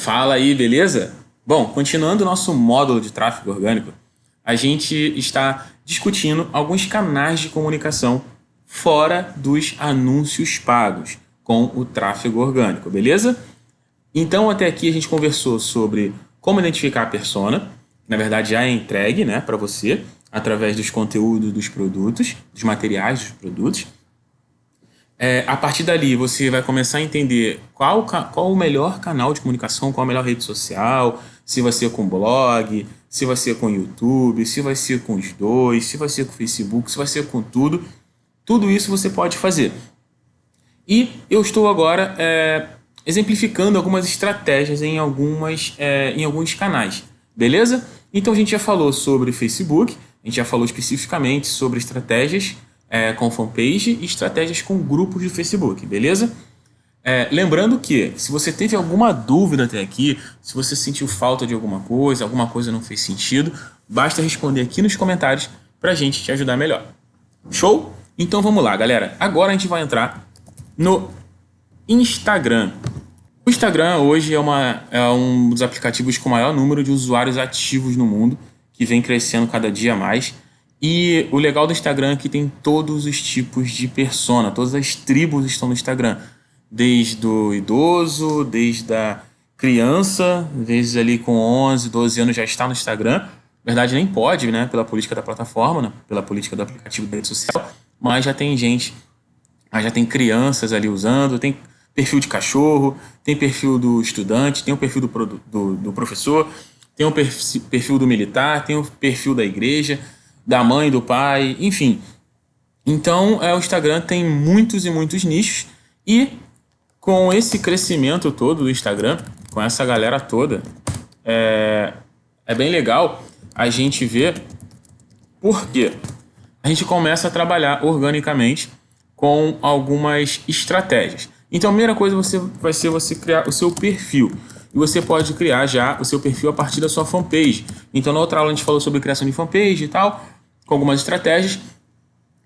Fala aí, beleza? Bom, continuando o nosso módulo de tráfego orgânico, a gente está discutindo alguns canais de comunicação fora dos anúncios pagos com o tráfego orgânico, beleza? Então, até aqui a gente conversou sobre como identificar a persona, na verdade já é entregue né, para você, através dos conteúdos dos produtos, dos materiais dos produtos. É, a partir dali, você vai começar a entender qual, qual o melhor canal de comunicação, qual a melhor rede social, se vai ser com blog, se vai ser com YouTube, se vai ser com os dois, se vai ser com Facebook, se vai ser com tudo. Tudo isso você pode fazer. E eu estou agora é, exemplificando algumas estratégias em, algumas, é, em alguns canais, beleza? Então a gente já falou sobre Facebook, a gente já falou especificamente sobre estratégias é, com fanpage e estratégias com grupos de Facebook, beleza? É, lembrando que, se você teve alguma dúvida até aqui, se você sentiu falta de alguma coisa, alguma coisa não fez sentido, basta responder aqui nos comentários para a gente te ajudar melhor. Show? Então vamos lá, galera. Agora a gente vai entrar no Instagram. O Instagram hoje é, uma, é um dos aplicativos com maior número de usuários ativos no mundo, que vem crescendo cada dia mais. E o legal do Instagram é que tem todos os tipos de persona, todas as tribos estão no Instagram. Desde o idoso, desde a criança, desde ali com 11, 12 anos já está no Instagram. Na verdade nem pode, né, pela política da plataforma, né, pela política do aplicativo da rede social, mas já tem gente, já tem crianças ali usando, tem perfil de cachorro, tem perfil do estudante, tem o perfil do, do, do professor, tem o perfil do militar, tem o perfil da igreja, da mãe, do pai, enfim. Então, é, o Instagram tem muitos e muitos nichos e com esse crescimento todo do Instagram, com essa galera toda, é, é bem legal a gente ver por quê. A gente começa a trabalhar organicamente com algumas estratégias. Então, a primeira coisa você, vai ser você criar o seu perfil. E você pode criar já o seu perfil a partir da sua fanpage. Então, na outra aula a gente falou sobre criação de fanpage e tal, com algumas estratégias.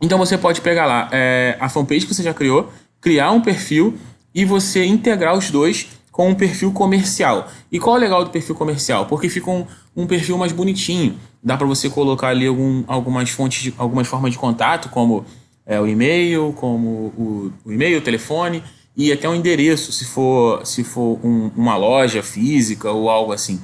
Então, você pode pegar lá é, a fanpage que você já criou, criar um perfil e você integrar os dois com um perfil comercial. E qual é o legal do perfil comercial? Porque fica um, um perfil mais bonitinho. Dá para você colocar ali algum, algumas fontes, de, algumas formas de contato, como é, o e-mail, como o, o e-mail, o telefone e até um endereço, se for, se for um, uma loja física ou algo assim.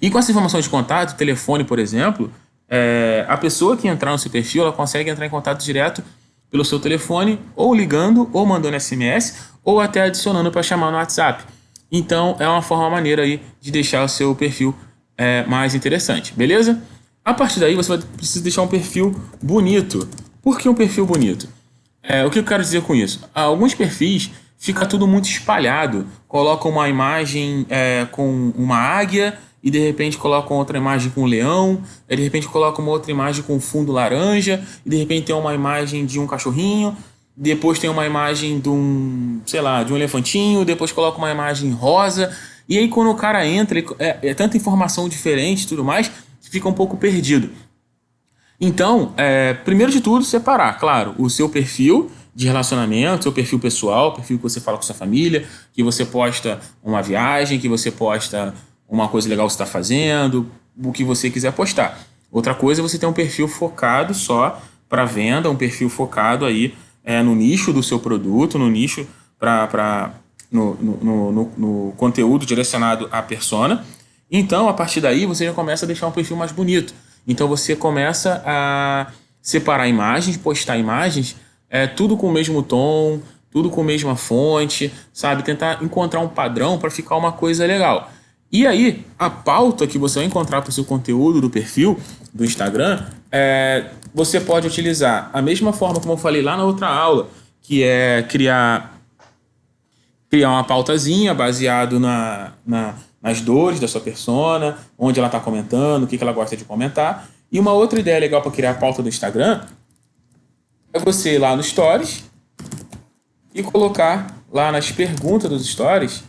E com essa informação de contato, telefone, por exemplo, é, a pessoa que entrar no seu perfil, ela consegue entrar em contato direto pelo seu telefone, ou ligando, ou mandando SMS, ou até adicionando para chamar no WhatsApp. Então, é uma forma maneira aí de deixar o seu perfil é, mais interessante, beleza? A partir daí, você vai precisar deixar um perfil bonito. Por que um perfil bonito? É, o que eu quero dizer com isso? Alguns perfis fica tudo muito espalhado. Colocam uma imagem é, com uma águia e de repente colocam outra imagem com um leão, de repente colocam uma outra imagem com fundo laranja, e de repente tem uma imagem de um cachorrinho, depois tem uma imagem de um, sei lá, de um elefantinho, depois coloca uma imagem rosa, e aí quando o cara entra, é, é tanta informação diferente e tudo mais, fica um pouco perdido. Então, é, primeiro de tudo, separar, claro, o seu perfil de relacionamento, seu perfil pessoal, perfil que você fala com sua família, que você posta uma viagem, que você posta uma coisa legal que você está fazendo, o que você quiser postar. Outra coisa é você ter um perfil focado só para venda, um perfil focado aí é, no nicho do seu produto, no nicho para no, no, no, no, conteúdo direcionado à persona. Então, a partir daí, você já começa a deixar um perfil mais bonito. Então você começa a separar imagens, postar imagens, é, tudo com o mesmo tom, tudo com a mesma fonte, sabe? Tentar encontrar um padrão para ficar uma coisa legal. E aí, a pauta que você vai encontrar para o seu conteúdo do perfil do Instagram, é, você pode utilizar a mesma forma como eu falei lá na outra aula, que é criar, criar uma pautazinha baseado na, na nas dores da sua persona, onde ela está comentando, o que, que ela gosta de comentar. E uma outra ideia legal para criar a pauta do Instagram é você ir lá no Stories e colocar lá nas perguntas dos Stories.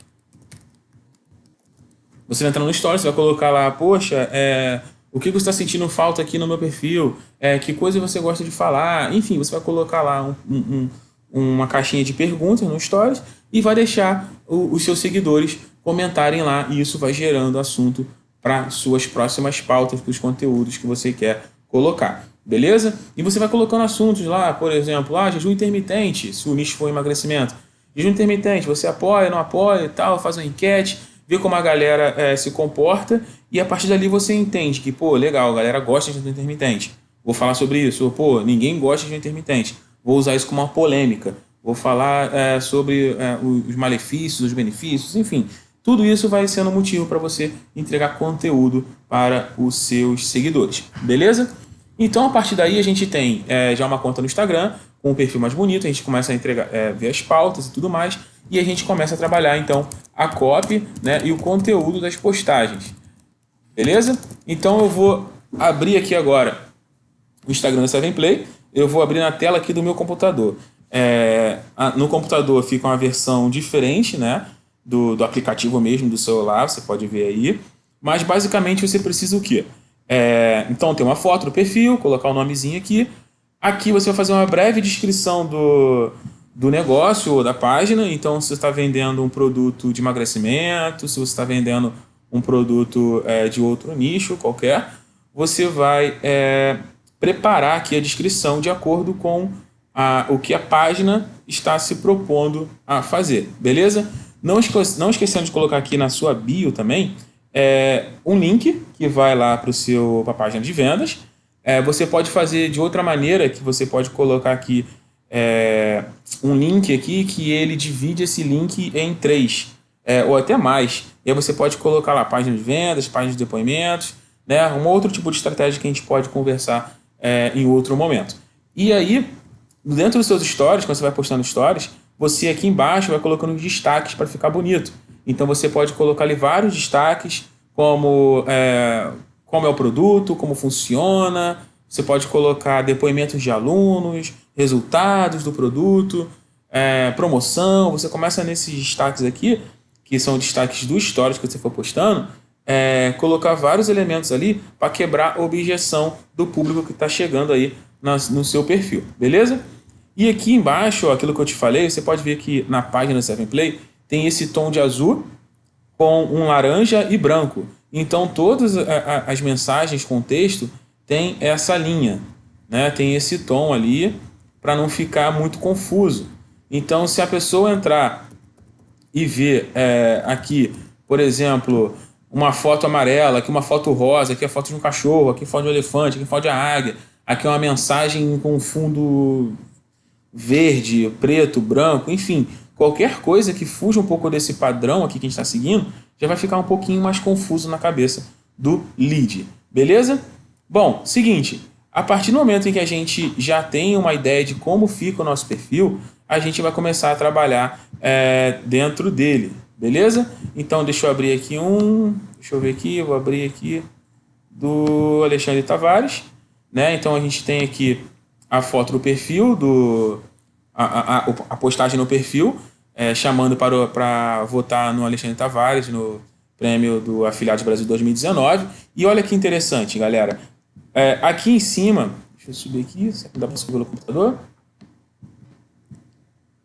Você vai entrar no Stories, vai colocar lá, poxa, é, o que você está sentindo falta aqui no meu perfil, é, que coisa você gosta de falar, enfim, você vai colocar lá um, um, uma caixinha de perguntas no Stories e vai deixar o, os seus seguidores comentarem lá e isso vai gerando assunto para suas próximas pautas, para os conteúdos que você quer colocar. Beleza? E você vai colocando assuntos lá, por exemplo, ah, jejum intermitente, se o nicho for emagrecimento. Jejum intermitente, você apoia, não apoia e tal, faz uma enquete, vê como a galera é, se comporta e a partir dali você entende que, pô, legal, a galera gosta de jejum intermitente. Vou falar sobre isso. Ou, pô, ninguém gosta de jejum intermitente. Vou usar isso como uma polêmica. Vou falar é, sobre é, os malefícios, os benefícios, enfim. Tudo isso vai sendo motivo para você entregar conteúdo para os seus seguidores. Beleza? Então, a partir daí, a gente tem é, já uma conta no Instagram, com um perfil mais bonito, a gente começa a entregar, é, ver as pautas e tudo mais, e a gente começa a trabalhar, então, a copy né, e o conteúdo das postagens. Beleza? Então, eu vou abrir aqui agora o Instagram do Seven Play, eu vou abrir na tela aqui do meu computador. É, no computador fica uma versão diferente, né? do, do aplicativo mesmo do celular, você pode ver aí. Mas basicamente você precisa o quê? É, então tem uma foto do perfil, colocar o nomezinho aqui. Aqui você vai fazer uma breve descrição do, do negócio ou da página. Então se você está vendendo um produto de emagrecimento, se você está vendendo um produto é, de outro nicho qualquer, você vai é, preparar aqui a descrição de acordo com a, o que a página está se propondo a fazer, beleza? Não, esque não esquecendo de colocar aqui na sua bio também é, um link que vai lá para a página de vendas. É, você pode fazer de outra maneira, que você pode colocar aqui é, um link aqui que ele divide esse link em três, é, ou até mais. E aí você pode colocar lá página de vendas, página de depoimentos, né, um outro tipo de estratégia que a gente pode conversar é, em outro momento. E aí, dentro dos seus stories, quando você vai postando stories, você aqui embaixo vai colocando destaques para ficar bonito. Então você pode colocar ali vários destaques, como é, como é o produto, como funciona. Você pode colocar depoimentos de alunos, resultados do produto, é, promoção. Você começa nesses destaques aqui, que são destaques do stories que você for postando, é, colocar vários elementos ali para quebrar a objeção do público que está chegando aí no seu perfil, beleza? E aqui embaixo, ó, aquilo que eu te falei, você pode ver que na página 7play tem esse tom de azul com um laranja e branco. Então todas as mensagens com texto tem essa linha, né? tem esse tom ali para não ficar muito confuso. Então se a pessoa entrar e ver é, aqui, por exemplo, uma foto amarela, aqui uma foto rosa, aqui a foto de um cachorro, aqui foto de um elefante, aqui foto de águia, aqui uma mensagem com fundo verde, preto, branco, enfim, qualquer coisa que fuja um pouco desse padrão aqui que a gente está seguindo, já vai ficar um pouquinho mais confuso na cabeça do lead, beleza? Bom, seguinte, a partir do momento em que a gente já tem uma ideia de como fica o nosso perfil, a gente vai começar a trabalhar é, dentro dele, beleza? Então deixa eu abrir aqui um, deixa eu ver aqui, eu vou abrir aqui do Alexandre Tavares, né? Então a gente tem aqui a foto do perfil, do, a, a, a postagem no perfil, é, chamando para, para votar no Alexandre Tavares, no prêmio do Afiliados Brasil 2019. E olha que interessante, galera. É, aqui em cima, deixa eu subir aqui, será que dá para subir pelo computador?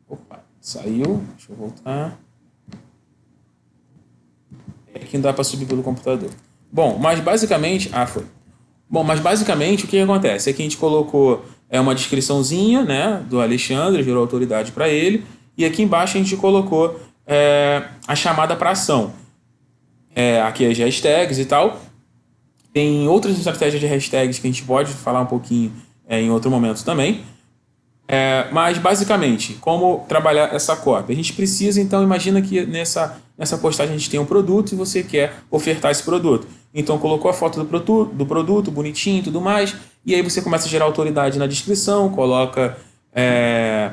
Opa, saiu, deixa eu voltar. Aqui não dá para subir pelo computador. Bom, mas basicamente... Ah, foi. Bom, mas basicamente o que, acontece? Aqui a gente colocou é uma descriçãozinha né, do Alexandre, virou autoridade para ele, e aqui embaixo a gente colocou é, a chamada para ação. É, aqui as hashtags e tal. Tem outras estratégias de hashtags que a gente pode falar um pouquinho é, em outro momento também. É, mas, basicamente, como trabalhar essa cópia? A gente precisa, então, imagina que nessa, nessa postagem a gente tem um produto e você quer ofertar esse produto. Então, colocou a foto do produto, do produto bonitinho e tudo mais, e aí você começa a gerar autoridade na descrição, coloca é,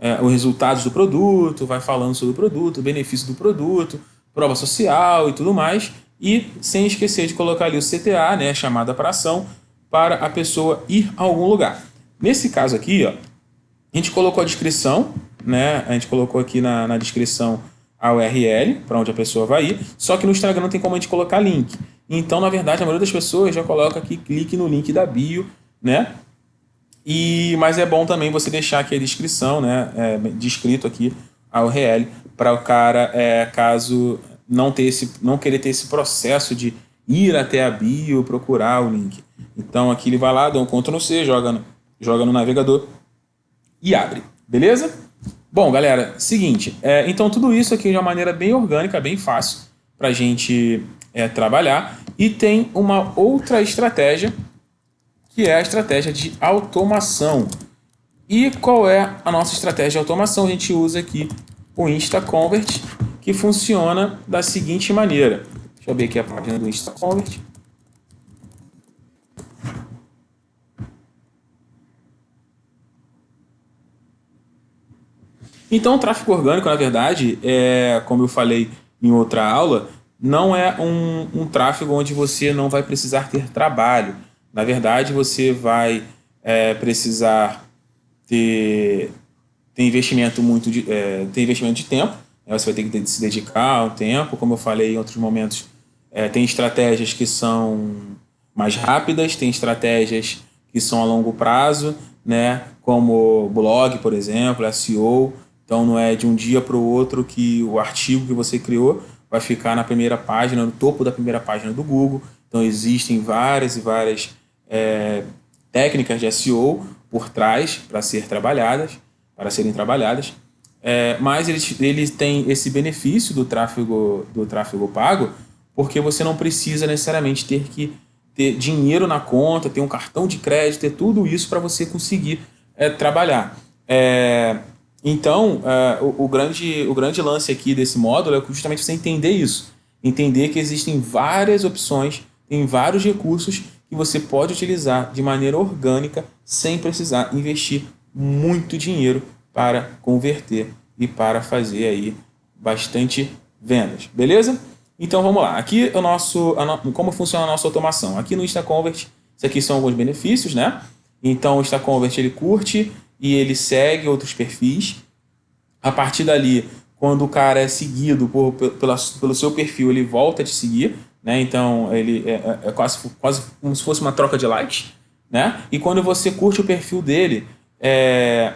é, os resultados do produto, vai falando sobre o produto, o benefício do produto, prova social e tudo mais, e sem esquecer de colocar ali o CTA, né, chamada para ação, para a pessoa ir a algum lugar. Nesse caso aqui, ó, a gente colocou a descrição, né, a gente colocou aqui na, na descrição a URL, para onde a pessoa vai ir, só que no Instagram não tem como a gente colocar link. Então, na verdade, a maioria das pessoas já coloca aqui, clique no link da bio, né? E, mas é bom também você deixar aqui a descrição, né? É, descrito aqui a URL, para o cara, é, caso não, ter esse, não querer ter esse processo de ir até a bio, procurar o link. Então aqui ele vai lá, dá um Ctrl C, joga no, joga no navegador e abre. Beleza? Bom, galera, seguinte. É, então tudo isso aqui de uma maneira bem orgânica, bem fácil para a gente é, trabalhar. E tem uma outra estratégia, que é a estratégia de automação. E qual é a nossa estratégia de automação? A gente usa aqui o InstaConvert, que funciona da seguinte maneira. Deixa eu ver aqui a página do InstaConvert. Então, o tráfego orgânico, na verdade, é, como eu falei em outra aula, não é um, um tráfego onde você não vai precisar ter trabalho. Na verdade, você vai é, precisar ter, ter investimento muito de, é, ter investimento de tempo. Né? Você vai ter que se dedicar ao tempo. Como eu falei em outros momentos, é, tem estratégias que são mais rápidas, tem estratégias que são a longo prazo, né? como blog, por exemplo, SEO. Então não é de um dia para o outro que o artigo que você criou vai ficar na primeira página, no topo da primeira página do Google. Então existem várias e várias é, técnicas de SEO por trás para ser trabalhadas, para serem trabalhadas. É, mas eles, eles têm esse benefício do tráfego, do tráfego pago, porque você não precisa necessariamente ter que ter dinheiro na conta, ter um cartão de crédito, ter tudo isso para você conseguir é, trabalhar. É, então, uh, o, o, grande, o grande lance aqui desse módulo é justamente você entender isso. Entender que existem várias opções, tem vários recursos que você pode utilizar de maneira orgânica sem precisar investir muito dinheiro para converter e para fazer aí bastante vendas, beleza? Então vamos lá, aqui o nosso, no, como funciona a nossa automação. Aqui no InstaConvert, isso aqui são alguns benefícios, né? Então o InstaConvert ele curte e ele segue outros perfis. A partir dali, quando o cara é seguido por, pela, pelo seu perfil, ele volta a te seguir, né? Então ele é, é, é quase, quase como se fosse uma troca de likes, né? E quando você curte o perfil dele, é,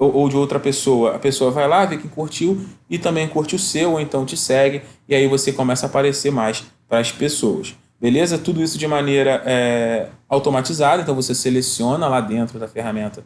ou, ou, de outra pessoa, a pessoa vai lá, vê que curtiu e também curte o seu, ou então te segue, e aí você começa a aparecer mais para as pessoas. Beleza? Tudo isso de maneira é, automatizada, então você seleciona lá dentro da ferramenta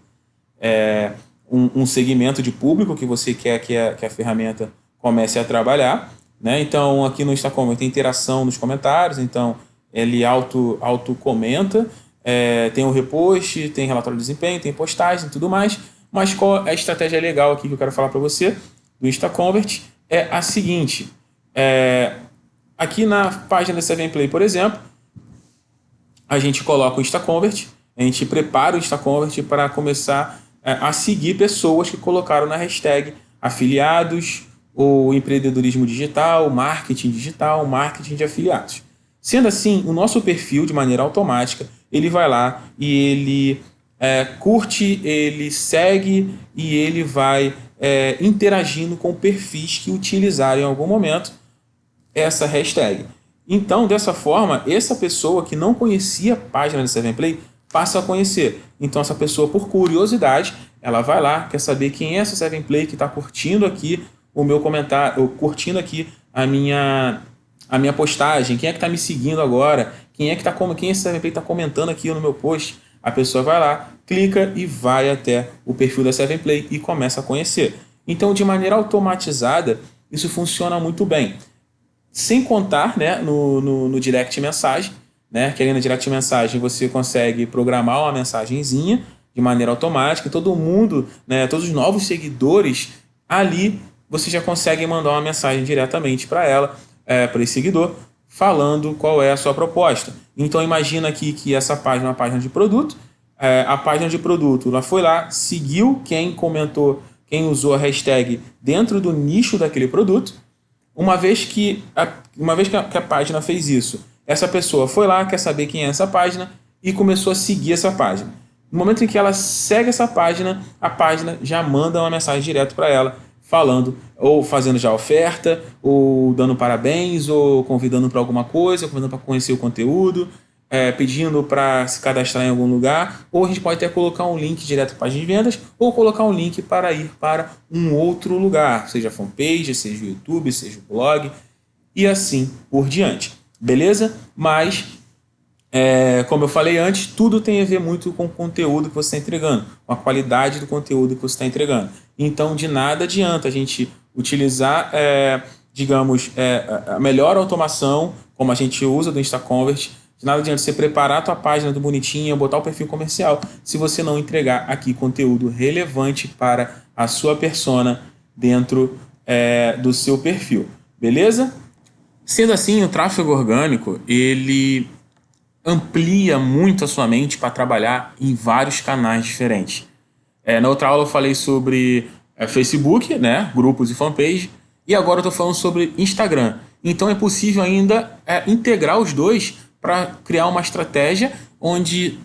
é, um, um, segmento de público que você quer que a, que a ferramenta comece a trabalhar. Né? Então, aqui no Instacom tem interação nos comentários, então ele auto, auto comenta, é, tem o repost, tem relatório de desempenho, tem postagem e tudo mais. Mas qual é a estratégia legal aqui que eu quero falar para você do InstaConvert? É a seguinte, é, aqui na página da 7play, por exemplo, a gente coloca o InstaConvert, a gente prepara o InstaConvert para começar é, a seguir pessoas que colocaram na hashtag afiliados, ou empreendedorismo digital, marketing digital, marketing de afiliados. Sendo assim, o nosso perfil, de maneira automática, ele vai lá e ele é, curte, ele segue e ele vai é, interagindo com perfis que utilizarem em algum momento essa hashtag. Então, dessa forma, essa pessoa que não conhecia a página do Seven Play passa a conhecer. Então essa pessoa, por curiosidade, ela vai lá, quer saber quem é essa Seven Play que está curtindo aqui o meu comentário, curtindo aqui a minha, a minha postagem, quem é que está me seguindo agora, quem é que está quem esse Seven Play está comentando aqui no meu post. A pessoa vai lá, clica e vai até o perfil da Seven Play e começa a conhecer. Então, de maneira automatizada, isso funciona muito bem. Sem contar né, no, no, no direct mensagem, né? Que ali na direct mensagem você consegue programar uma mensagenzinha de maneira automática. Todo mundo, né, todos os novos seguidores, ali você já consegue mandar uma mensagem diretamente para ela, é, para esse seguidor, falando qual é a sua proposta. Então imagina aqui que essa página é uma página de produto, é, a página de produto, ela foi lá, seguiu quem comentou, quem usou a hashtag dentro do nicho daquele produto. Uma vez que a, uma vez que a, que a página fez isso, essa pessoa foi lá, quer saber quem é essa página e começou a seguir essa página. No momento em que ela segue essa página, a página já manda uma mensagem direto para ela, falando, ou fazendo já oferta, ou dando parabéns, ou convidando para alguma coisa, convidando para conhecer o conteúdo, é, pedindo para se cadastrar em algum lugar, ou a gente pode até colocar um link direto para a página de vendas, ou colocar um link para ir para um outro lugar, seja fanpage, seja o YouTube, seja o blog, e assim por diante. Beleza? Mas, é, como eu falei antes, tudo tem a ver muito com o conteúdo que você está entregando, com a qualidade do conteúdo que você está entregando. Então, de nada adianta a gente utilizar, é, digamos, é, a melhor automação, como a gente usa do InstaConvert, de nada adianta você preparar a tua página do bonitinho, botar o perfil comercial, se você não entregar aqui conteúdo relevante para a sua persona dentro é, do seu perfil. Beleza? Sendo assim, o tráfego orgânico, ele amplia muito a sua mente para trabalhar em vários canais diferentes. É, na outra aula eu falei sobre é, Facebook, né, grupos e fanpage, e agora eu estou falando sobre Instagram. Então é possível ainda é, integrar os dois para criar uma estratégia onde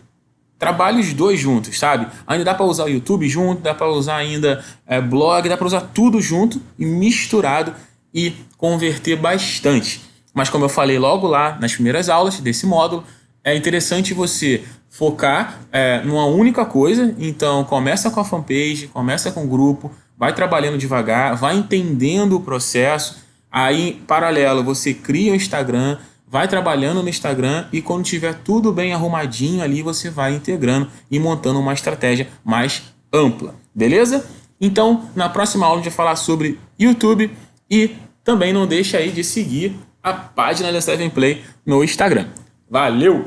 trabalhe os dois juntos, sabe? Ainda dá para usar o YouTube junto, dá para usar ainda é, blog, dá para usar tudo junto e misturado e converter bastante. Mas como eu falei logo lá nas primeiras aulas desse módulo, é interessante você focar é, numa única coisa. Então começa com a fanpage, começa com o grupo, vai trabalhando devagar, vai entendendo o processo. Aí, paralelo, você cria o Instagram, vai trabalhando no Instagram e quando tiver tudo bem arrumadinho ali, você vai integrando e montando uma estratégia mais ampla, beleza? Então, na próxima aula a gente vai falar sobre YouTube e também não deixe aí de seguir a página da Seven Play no Instagram. Valeu!